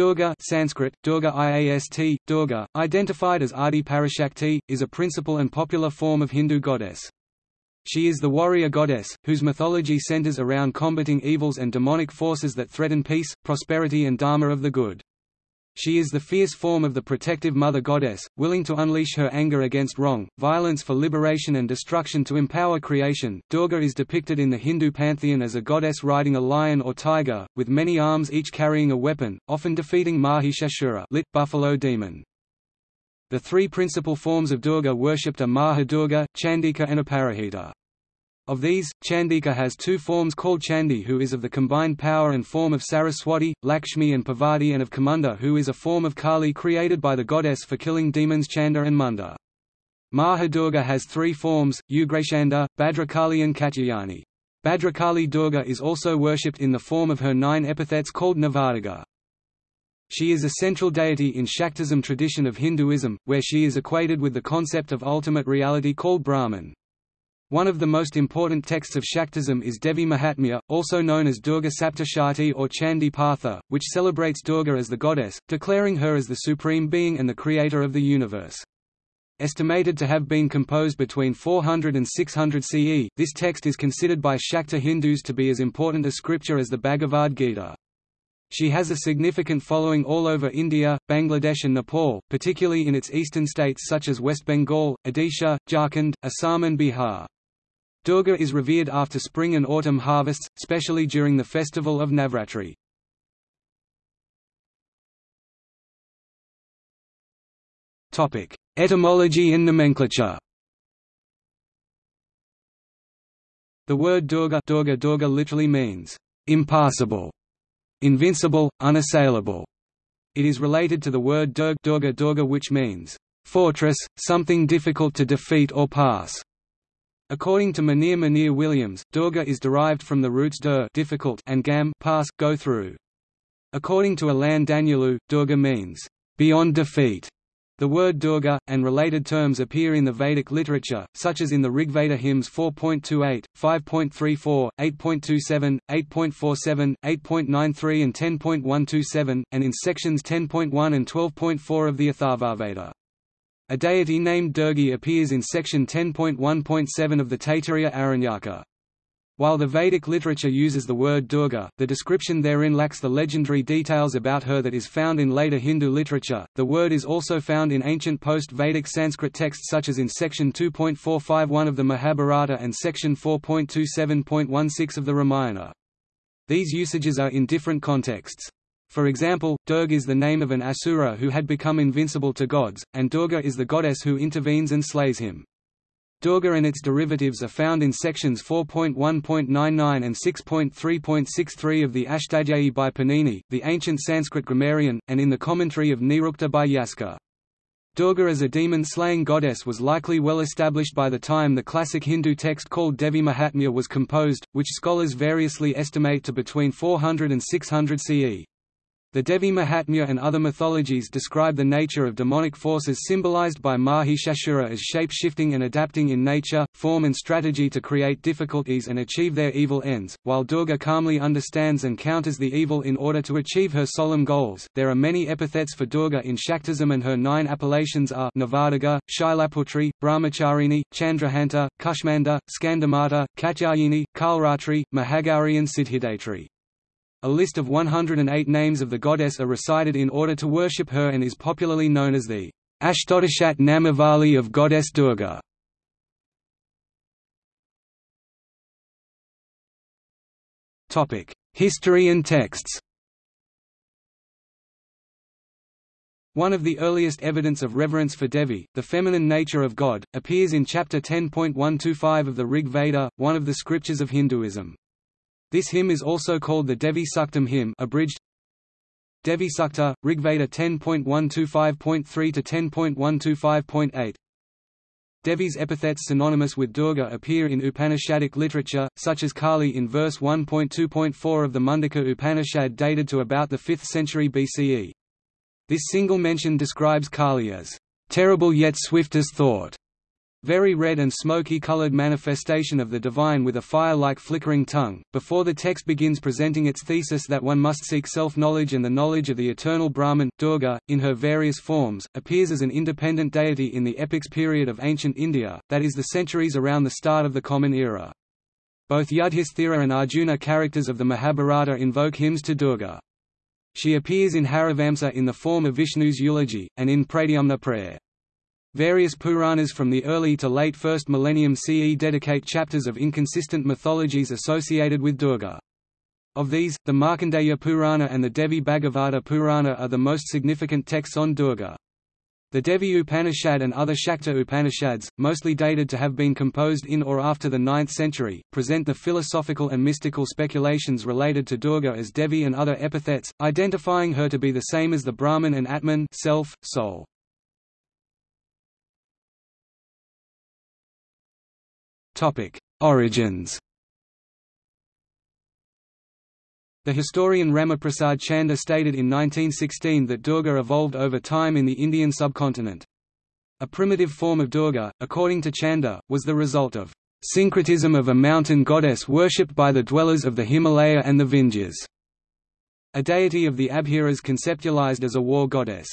Durga Sanskrit, Durga Iast, Durga, identified as Adi Parashakti, is a principal and popular form of Hindu goddess. She is the warrior goddess, whose mythology centers around combating evils and demonic forces that threaten peace, prosperity and dharma of the good. She is the fierce form of the protective mother goddess, willing to unleash her anger against wrong, violence for liberation and destruction to empower creation. Durga is depicted in the Hindu pantheon as a goddess riding a lion or tiger, with many arms each carrying a weapon, often defeating Mahishasura lit, buffalo demon. The three principal forms of Durga worshipped are Mahadurga, Chandika and Aparajita. Of these, Chandika has two forms called Chandi who is of the combined power and form of Saraswati, Lakshmi and Parvati and of Chamunda who is a form of Kali created by the goddess for killing demons Chanda and Munda. Mahadurga has three forms, Ugrachanda, Bhadrakali and Katyayani. Bhadrakali Durga is also worshipped in the form of her nine epithets called Navadurga. She is a central deity in Shaktism tradition of Hinduism, where she is equated with the concept of ultimate reality called Brahman. One of the most important texts of Shaktism is Devi Mahatmya, also known as Durga Saptashati or Chandi Patha, which celebrates Durga as the goddess, declaring her as the supreme being and the creator of the universe. Estimated to have been composed between 400 and 600 CE, this text is considered by Shakta Hindus to be as important a scripture as the Bhagavad Gita. She has a significant following all over India, Bangladesh and Nepal, particularly in its eastern states such as West Bengal, Odisha, Jharkhand, Assam and Bihar. Durga is revered after spring and autumn harvests, especially during the festival of Navratri. Etymology and nomenclature The word Durga, Durga, Durga literally means, impassable invincible, unassailable. It is related to the word Durg Durga Durga which means, fortress, something difficult to defeat or pass. According to Monier Monier-Williams, Durga is derived from the roots dur difficult and gam pass, go through. According to Alain Danielou, Durga means, beyond defeat. The word Durga, and related terms appear in the Vedic literature, such as in the Rigveda hymns 4.28, 5.34, 8.27, 8.47, 8.93 and 10.127, and in sections 10.1 and 12.4 of the Atharvaveda. A deity named Durgi appears in section 10.1.7 of the Taittiriya Aranyaka. While the Vedic literature uses the word Durga, the description therein lacks the legendary details about her that is found in later Hindu literature. The word is also found in ancient post-Vedic Sanskrit texts such as in section 2.451 of the Mahabharata and section 4.27.16 of the Ramayana. These usages are in different contexts. For example, Durg is the name of an asura who had become invincible to gods, and Durga is the goddess who intervenes and slays him. Durga and its derivatives are found in sections 4.1.99 and 6.3.63 of the Ashtadhyayi by Panini, the ancient Sanskrit grammarian, and in the commentary of Nirukta by Yaska. Durga as a demon-slaying goddess was likely well established by the time the classic Hindu text called Devi Mahatmya was composed, which scholars variously estimate to between 400 and 600 CE. The Devi Mahatmya and other mythologies describe the nature of demonic forces symbolized by Mahishasura as shape-shifting and adapting in nature, form and strategy to create difficulties and achieve their evil ends, while Durga calmly understands and counters the evil in order to achieve her solemn goals. There are many epithets for Durga in Shaktism and her nine appellations are Navadurga, Shailaputri, Brahmacharini, Chandraghanta, Kushmanda, Skandamata, Katyayani, Kalratri, Mahagauri and Siddhidatri. A list of 108 names of the goddess are recited in order to worship her and is popularly known as the Ashtodashat Namavali of goddess Durga. History and texts One of the earliest evidence of reverence for Devi, the feminine nature of God, appears in chapter 10.125 of the Rig Veda, one of the scriptures of Hinduism. This hymn is also called the Devi Suktam hymn abridged Devi Sukta, Rigveda 10.125.3 to 10.125.8 Devi's epithets synonymous with Durga appear in Upanishadic literature, such as Kali in verse 1.2.4 of the Mundaka Upanishad dated to about the 5th century BCE. This single mention describes Kali as, "...terrible yet swift as thought", very red and smoky-colored manifestation of the divine with a fire-like flickering tongue, before the text begins presenting its thesis that one must seek self-knowledge and the knowledge of the eternal Brahman, Durga, in her various forms, appears as an independent deity in the epics period of ancient India, that is the centuries around the start of the Common Era. Both Yudhisthira and Arjuna characters of the Mahabharata invoke hymns to Durga. She appears in Harivamsa in the form of Vishnu's eulogy, and in Pradyumna prayer. Various Puranas from the early to late 1st millennium CE dedicate chapters of inconsistent mythologies associated with Durga. Of these, the Markandeya Purana and the Devi Bhagavata Purana are the most significant texts on Durga. The Devi Upanishad and other Shakta Upanishads, mostly dated to have been composed in or after the 9th century, present the philosophical and mystical speculations related to Durga as Devi and other epithets, identifying her to be the same as the Brahman and Atman self, soul. Origins The historian Ramaprasad Chanda stated in 1916 that Durga evolved over time in the Indian subcontinent. A primitive form of Durga, according to Chanda, was the result of syncretism of a mountain goddess worshipped by the dwellers of the Himalaya and the Vindhyas, a deity of the Abhiras conceptualized as a war goddess.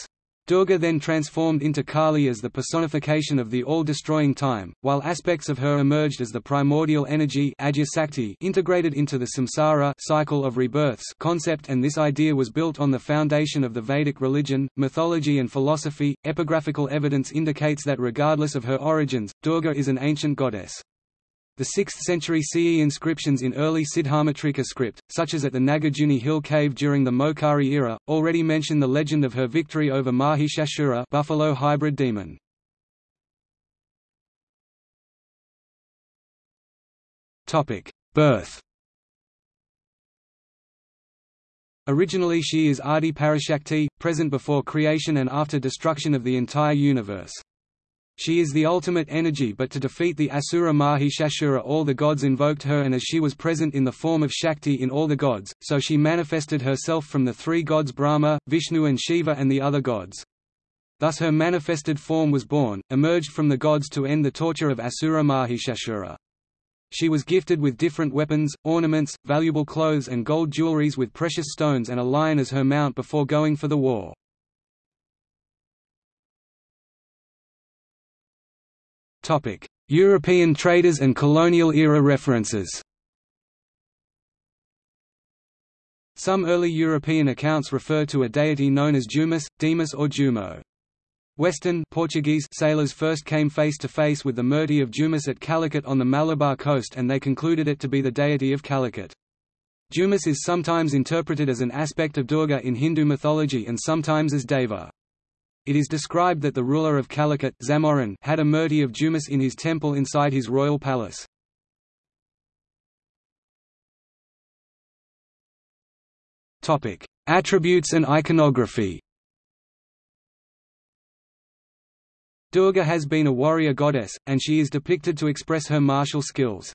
Durga then transformed into Kali as the personification of the all-destroying time, while aspects of her emerged as the primordial energy integrated into the samsara cycle of rebirths concept and this idea was built on the foundation of the Vedic religion, mythology and philosophy. Epigraphical evidence indicates that regardless of her origins, Durga is an ancient goddess. The 6th century CE inscriptions in early Siddhamatrika script, such as at the Nagarjuni hill cave during the Maukhari era, already mention the legend of her victory over Mahishasura buffalo hybrid demon. Birth Originally she is Adi Parashakti, present before creation and after destruction of the entire universe. She is the ultimate energy but to defeat the Asura Mahishasura all the gods invoked her and as she was present in the form of Shakti in all the gods, so she manifested herself from the three gods Brahma, Vishnu and Shiva and the other gods. Thus her manifested form was born, emerged from the gods to end the torture of Asura Mahishasura. She was gifted with different weapons, ornaments, valuable clothes and gold jewelries with precious stones and a lion as her mount before going for the war. European traders and colonial era references Some early European accounts refer to a deity known as Jumas, Demas or Jumo. Western Portuguese sailors first came face to face with the Murti of Jumas at Calicut on the Malabar coast and they concluded it to be the deity of Calicut. Jumas is sometimes interpreted as an aspect of Durga in Hindu mythology and sometimes as Deva. It is described that the ruler of Calicut Zamorin had a murti of Jumas in his temple inside his royal palace. Attributes and iconography Durga has been a warrior goddess, and she is depicted to express her martial skills.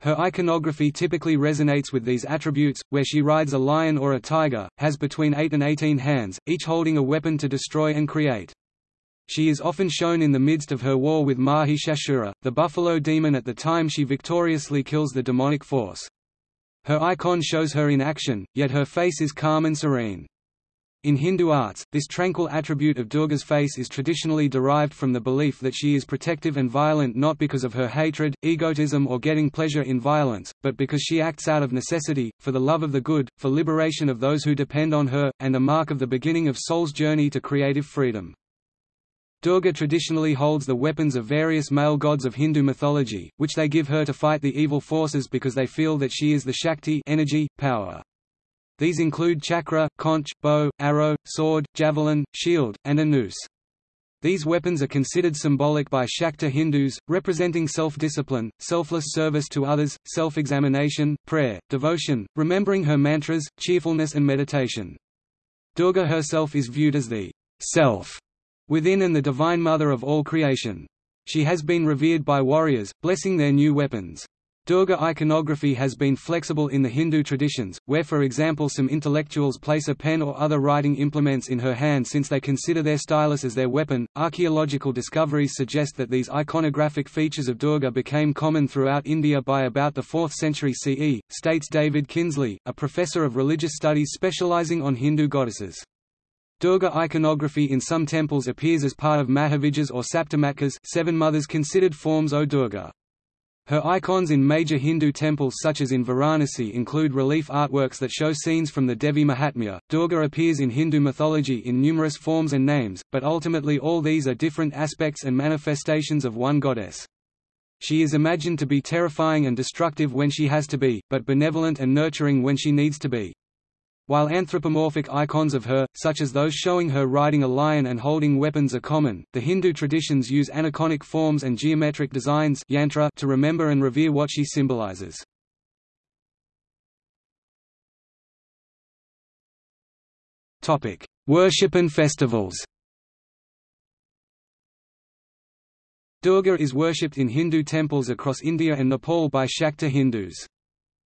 Her iconography typically resonates with these attributes, where she rides a lion or a tiger, has between 8 and 18 hands, each holding a weapon to destroy and create. She is often shown in the midst of her war with Mahishasura, the buffalo demon at the time she victoriously kills the demonic force. Her icon shows her in action, yet her face is calm and serene. In Hindu arts, this tranquil attribute of Durga's face is traditionally derived from the belief that she is protective and violent not because of her hatred, egotism or getting pleasure in violence, but because she acts out of necessity, for the love of the good, for liberation of those who depend on her, and a mark of the beginning of soul's journey to creative freedom. Durga traditionally holds the weapons of various male gods of Hindu mythology, which they give her to fight the evil forces because they feel that she is the Shakti energy, power. These include chakra, conch, bow, arrow, sword, javelin, shield, and a noose. These weapons are considered symbolic by Shakta Hindus, representing self-discipline, selfless service to others, self-examination, prayer, devotion, remembering her mantras, cheerfulness and meditation. Durga herself is viewed as the self within and the divine mother of all creation. She has been revered by warriors, blessing their new weapons. Durga iconography has been flexible in the Hindu traditions, where for example some intellectuals place a pen or other writing implements in her hand since they consider their stylus as their weapon. Archaeological discoveries suggest that these iconographic features of Durga became common throughout India by about the 4th century CE, states David Kinsley, a professor of religious studies specializing on Hindu goddesses. Durga iconography in some temples appears as part of Mahavijas or Saptamatrikas seven mothers considered forms O Durga. Her icons in major Hindu temples such as in Varanasi include relief artworks that show scenes from the Devi Mahatmya. Durga appears in Hindu mythology in numerous forms and names, but ultimately all these are different aspects and manifestations of one goddess. She is imagined to be terrifying and destructive when she has to be, but benevolent and nurturing when she needs to be. While anthropomorphic icons of her, such as those showing her riding a lion and holding weapons are common, the Hindu traditions use aniconic forms and geometric designs yantra to remember and revere what she symbolizes. Worship and festivals Durga is worshipped in Hindu temples across India and Nepal by Shakta Hindus.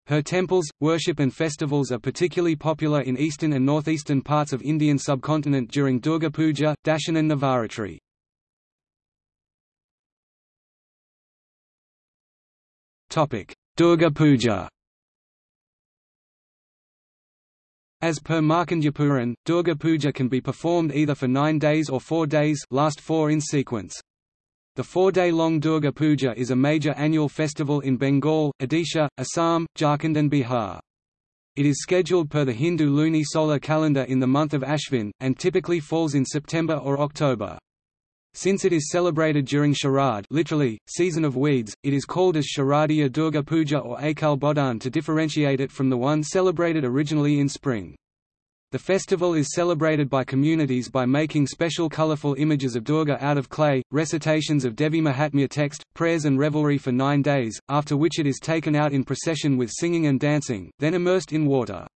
Her temples, worship and festivals are particularly popular in eastern and northeastern parts of Indian subcontinent during Durga Puja, Dashain and Navaratri. Durga Puja As per Markandeya Durga Puja can be performed either for nine days or four days last four in sequence. The four-day-long Durga Puja is a major annual festival in Bengal, Odisha, Assam, Jharkhand and Bihar. It is scheduled per the Hindu luni-solar calendar in the month of Ashvin, and typically falls in September or October. Since it is celebrated during Sharad literally, season of weeds, it is called as Sharadiya Durga Puja or Akal Bodhan to differentiate it from the one celebrated originally in spring. The festival is celebrated by communities by making special colorful images of Durga out of clay, recitations of Devi Mahatmya text, prayers and revelry for nine days, after which it is taken out in procession with singing and dancing, then immersed in water.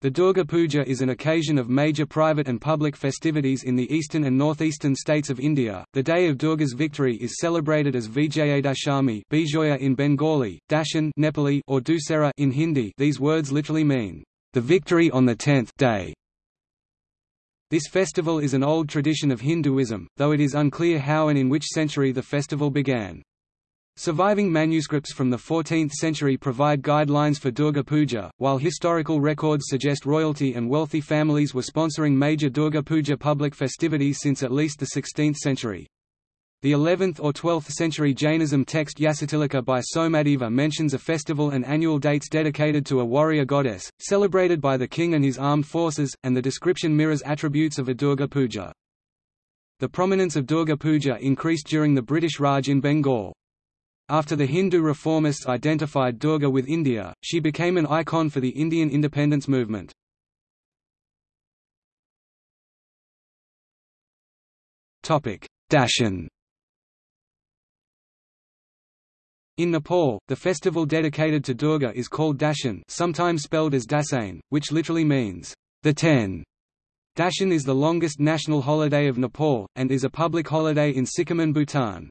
The Durga Puja is an occasion of major private and public festivities in the eastern and northeastern states of India. The day of Durga's victory is celebrated as Vijayadashami Bijoya in Bengali, Dashain Nepali or Dussehra in Hindi. These words literally mean the victory on the tenth day. This festival is an old tradition of Hinduism, though it is unclear how and in which century the festival began. Surviving manuscripts from the 14th century provide guidelines for Durga Puja, while historical records suggest royalty and wealthy families were sponsoring major Durga Puja public festivities since at least the 16th century. The 11th or 12th century Jainism text Yashastilaka by Somadeva mentions a festival and annual dates dedicated to a warrior goddess, celebrated by the king and his armed forces, and the description mirrors attributes of a Durga Puja. The prominence of Durga Puja increased during the British Raj in Bengal. After the Hindu reformists identified Durga with India, she became an icon for the Indian independence movement. Dashain In Nepal, the festival dedicated to Durga is called Dashain sometimes spelled as Dasain, which literally means, the ten. Dashain is the longest national holiday of Nepal, and is a public holiday in Sikkim and Bhutan.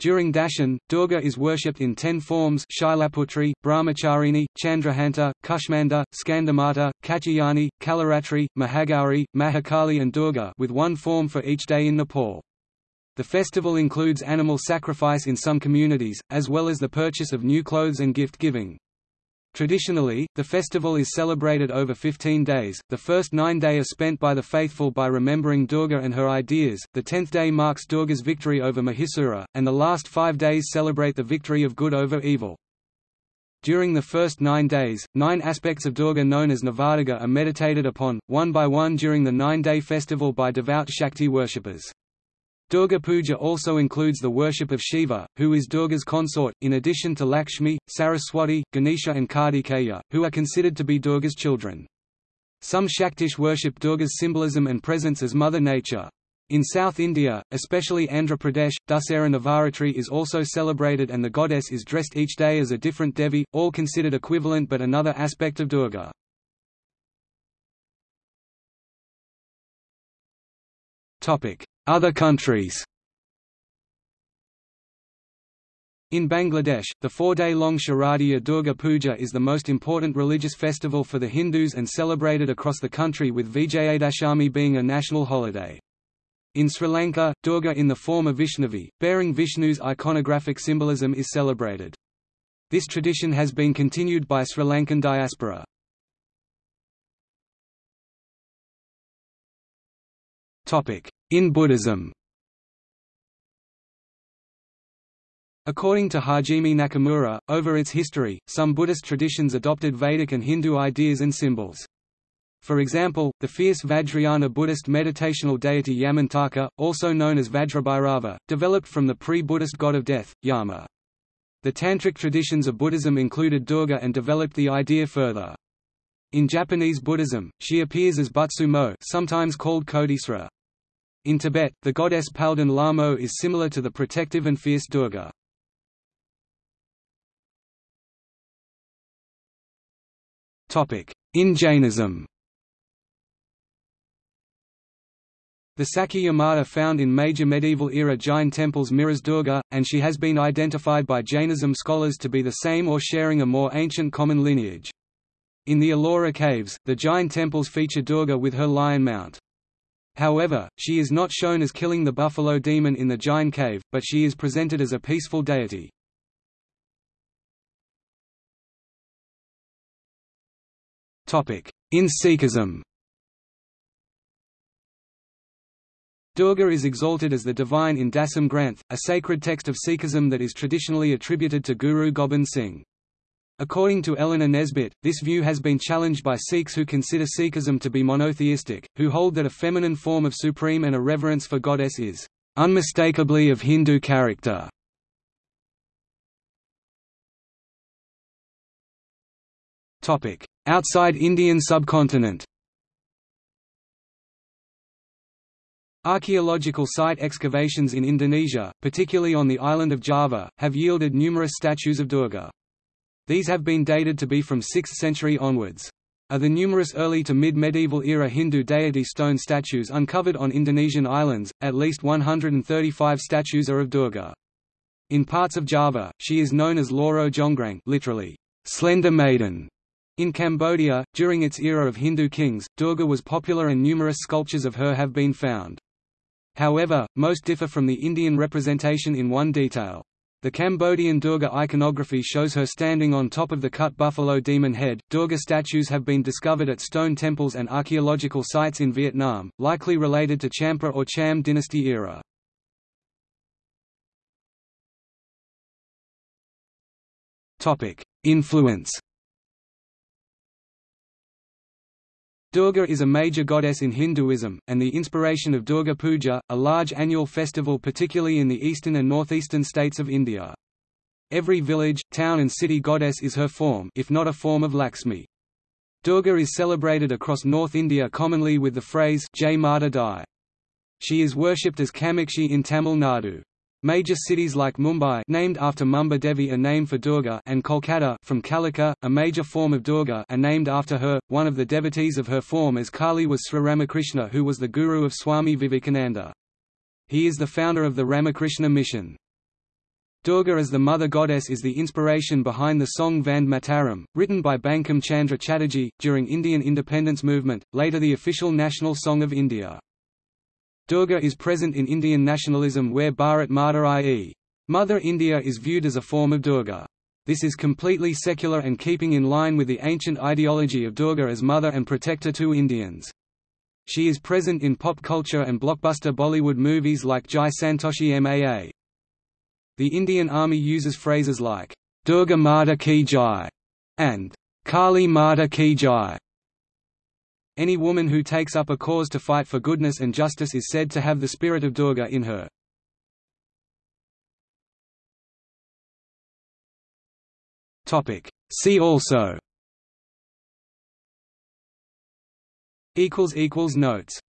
During Dashain, Durga is worshipped in ten forms Shailaputri, Brahmacharini, Chandraghanta, Kushmanda, Skandamata, Katyayani, Kalaratri, Mahagauri, Mahakali and Durga with one form for each day in Nepal. The festival includes animal sacrifice in some communities, as well as the purchase of new clothes and gift-giving. Traditionally, the festival is celebrated over 15 days, the first nine days are spent by the faithful by remembering Durga and her ideas, the tenth day marks Durga's victory over Mahisura, and the last five days celebrate the victory of good over evil. During the first nine days, nine aspects of Durga known as Navaraga are meditated upon, one by one during the nine-day festival by devout Shakti worshippers. Durga Puja also includes the worship of Shiva, who is Durga's consort, in addition to Lakshmi, Saraswati, Ganesha and Kartikeya, who are considered to be Durga's children. Some Shaktish worship Durga's symbolism and presence as Mother Nature. In South India, especially Andhra Pradesh, Dussehra Navaratri is also celebrated and the goddess is dressed each day as a different Devi, all considered equivalent but another aspect of Durga. Other countries In Bangladesh, the four-day-long Sharadiya Durga Puja is the most important religious festival for the Hindus and celebrated across the country with Vijayadashami being a national holiday. In Sri Lanka, Durga in the form of Vaishnavi, bearing Vishnu's iconographic symbolism is celebrated. This tradition has been continued by Sri Lankan diaspora. In Buddhism According to Hajime Nakamura, over its history, some Buddhist traditions adopted Vedic and Hindu ideas and symbols. For example, the fierce Vajrayana Buddhist meditational deity Yamantaka, also known as Vajrabhairava, developed from the pre-Buddhist god of death, Yama. The Tantric traditions of Buddhism included Durga and developed the idea further. In Japanese Buddhism, she appears as Butsumo sometimes called Kodisra. In Tibet, the goddess Palden Lhamo is similar to the protective and fierce Durga. In Jainism The Sakya Mata found in major medieval-era Jain temples mirrors Durga, and she has been identified by Jainism scholars to be the same or sharing a more ancient common lineage. In the Ellora caves, the Jain temples feature Durga with her lion mount. However, she is not shown as killing the buffalo demon in the Jain cave, but she is presented as a peaceful deity. In Sikhism Durga is exalted as the divine in Dasam Granth, a sacred text of Sikhism that is traditionally attributed to Guru Gobind Singh. According to Eleanor Nesbitt, this view has been challenged by Sikhs who consider Sikhism to be monotheistic, who hold that a feminine form of supreme and a reverence for goddess is unmistakably of Hindu character. Outside Indian subcontinent Archaeological site excavations in Indonesia, particularly on the island of Java, have yielded numerous statues of Durga. These have been dated to be from 6th century onwards. Of the numerous early to mid-medieval era Hindu deity stone statues uncovered on Indonesian islands, at least 135 statues are of Durga. In parts of Java, she is known as Loro Jonggrang literally, slender maiden. In Cambodia, during its era of Hindu kings, Durga was popular and numerous sculptures of her have been found. However, most differ from the Indian representation in one detail. The Cambodian Durga iconography shows her standing on top of the cut buffalo demon head. Durga statues have been discovered at stone temples and archaeological sites in Vietnam, likely related to Champa or Cham dynasty era. Topic: Influence Durga is a major goddess in Hinduism, and the inspiration of Durga Puja, a large annual festival particularly in the eastern and northeastern states of India. Every village, town and city goddess is her form if not a form of Lakshmi. Durga is celebrated across North India commonly with the phrase Jai Mata Di. She is worshipped as Kamakshi in Tamil Nadu. Major cities like Mumbai named after Mumba Devi are named for Durga and Kolkata from Kalika, a major form of Durga are named after her. One of the devotees of her form as Kali was Sri Ramakrishna who was the guru of Swami Vivekananda. He is the founder of the Ramakrishna mission. Durga as the mother goddess is the inspiration behind the song Vande Mataram, written by Bankim Chandra Chatterjee, during Indian independence movement, later the official national song of India. Durga is present in Indian nationalism where Bharat Mata i.e. Mother India is viewed as a form of Durga. This is completely secular and keeping in line with the ancient ideology of Durga as mother and protector to Indians. She is present in pop culture and blockbuster Bollywood movies like Jai Santoshi Maa. The Indian Army uses phrases like, Durga Mata Ki Jai and Kali Mata Ki Jai any woman who takes up a cause to fight for goodness and justice is said to have the spirit of Durga in her. See also. Notes